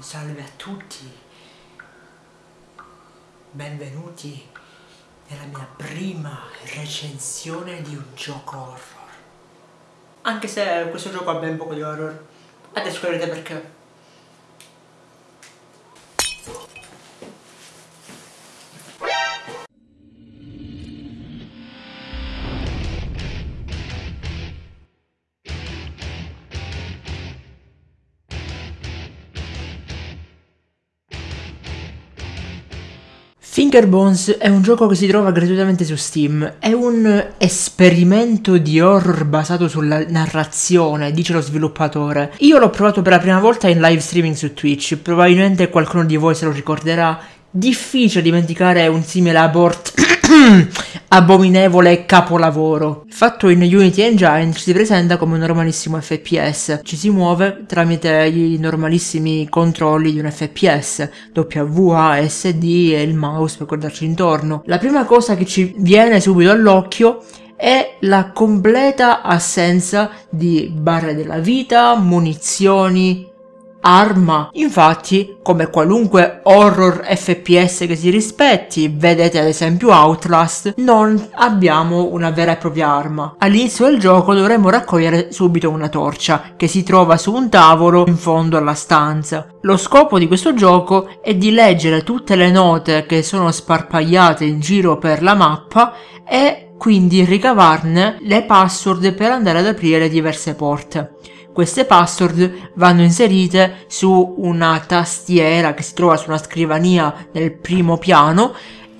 Salve a tutti, benvenuti nella mia prima recensione di un gioco horror. Anche se questo gioco ha ben poco di horror, adesso capirete perché. Fingerbones è un gioco che si trova gratuitamente su Steam, è un esperimento di horror basato sulla narrazione, dice lo sviluppatore. Io l'ho provato per la prima volta in live streaming su Twitch, probabilmente qualcuno di voi se lo ricorderà. Difficile dimenticare un simile abort abominevole capolavoro. Fatto in Unity Engine ci si presenta come un normalissimo FPS, ci si muove tramite i normalissimi controlli di un FPS, WASD e il mouse per guardarci intorno. La prima cosa che ci viene subito all'occhio è la completa assenza di barre della vita, munizioni, arma. Infatti, come qualunque horror FPS che si rispetti, vedete ad esempio Outlast, non abbiamo una vera e propria arma. All'inizio del gioco dovremo raccogliere subito una torcia, che si trova su un tavolo in fondo alla stanza. Lo scopo di questo gioco è di leggere tutte le note che sono sparpagliate in giro per la mappa e quindi ricavarne le password per andare ad aprire diverse porte. Queste password vanno inserite su una tastiera che si trova su una scrivania nel primo piano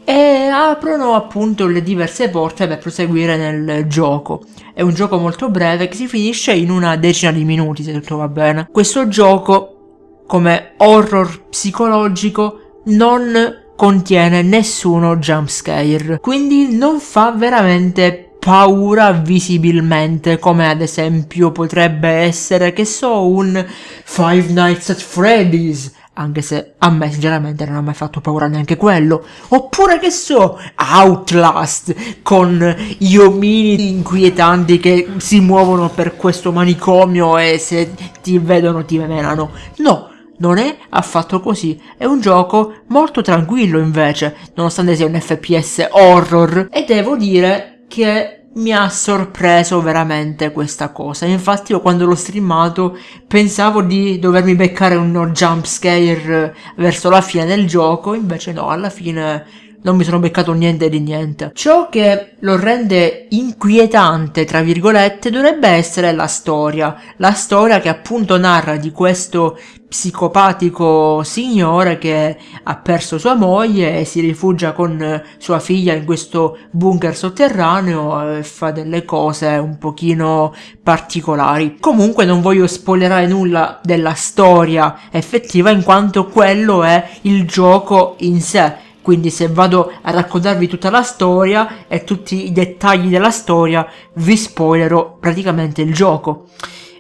e aprono appunto le diverse porte per proseguire nel gioco. È un gioco molto breve che si finisce in una decina di minuti se tutto va bene. Questo gioco come horror psicologico non contiene nessuno jumpscare, quindi non fa veramente paura visibilmente, come ad esempio potrebbe essere, che so, un Five Nights at Freddy's, anche se a me sinceramente non ha mai fatto paura neanche quello, oppure che so, Outlast, con gli omini inquietanti che si muovono per questo manicomio e se ti vedono ti menano. No, non è affatto così, è un gioco molto tranquillo invece, nonostante sia un FPS horror, e devo dire che mi ha sorpreso veramente questa cosa. Infatti io quando l'ho streamato pensavo di dovermi beccare uno jump scare verso la fine del gioco, invece no, alla fine non mi sono beccato niente di niente. Ciò che lo rende inquietante, tra virgolette, dovrebbe essere la storia. La storia che appunto narra di questo psicopatico signore che ha perso sua moglie e si rifugia con sua figlia in questo bunker sotterraneo e fa delle cose un pochino particolari. Comunque non voglio spoilerare nulla della storia effettiva in quanto quello è il gioco in sé quindi se vado a raccontarvi tutta la storia e tutti i dettagli della storia, vi spoilerò praticamente il gioco.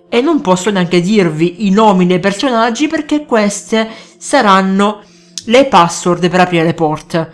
E non posso neanche dirvi i nomi dei personaggi perché queste saranno le password per aprire le porte.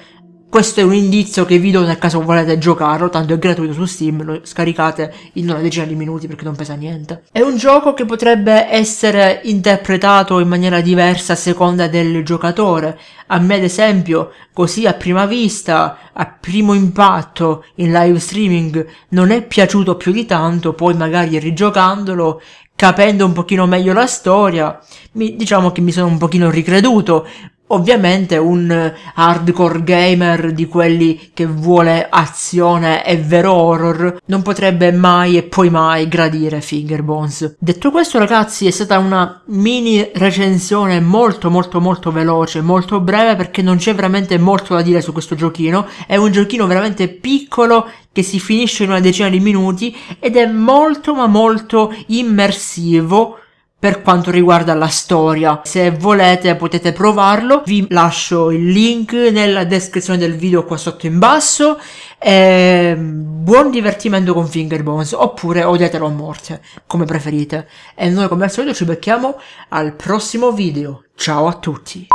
Questo è un indizio che vi do nel caso volete giocarlo, tanto è gratuito su Steam, lo scaricate in una decina di minuti perché non pesa niente. È un gioco che potrebbe essere interpretato in maniera diversa a seconda del giocatore. A me ad esempio, così a prima vista, a primo impatto in live streaming non è piaciuto più di tanto, poi magari rigiocandolo capendo un pochino meglio la storia, mi, diciamo che mi sono un pochino ricreduto, Ovviamente un hardcore gamer di quelli che vuole azione e vero horror non potrebbe mai e poi mai gradire Fingerbones. Detto questo ragazzi è stata una mini recensione molto molto molto veloce, molto breve perché non c'è veramente molto da dire su questo giochino. È un giochino veramente piccolo che si finisce in una decina di minuti ed è molto ma molto immersivo per quanto riguarda la storia. Se volete potete provarlo, vi lascio il link nella descrizione del video qua sotto in basso. E buon divertimento con Fingerbones, oppure odiatelo a morte, come preferite. E noi come al solito ci becchiamo al prossimo video. Ciao a tutti!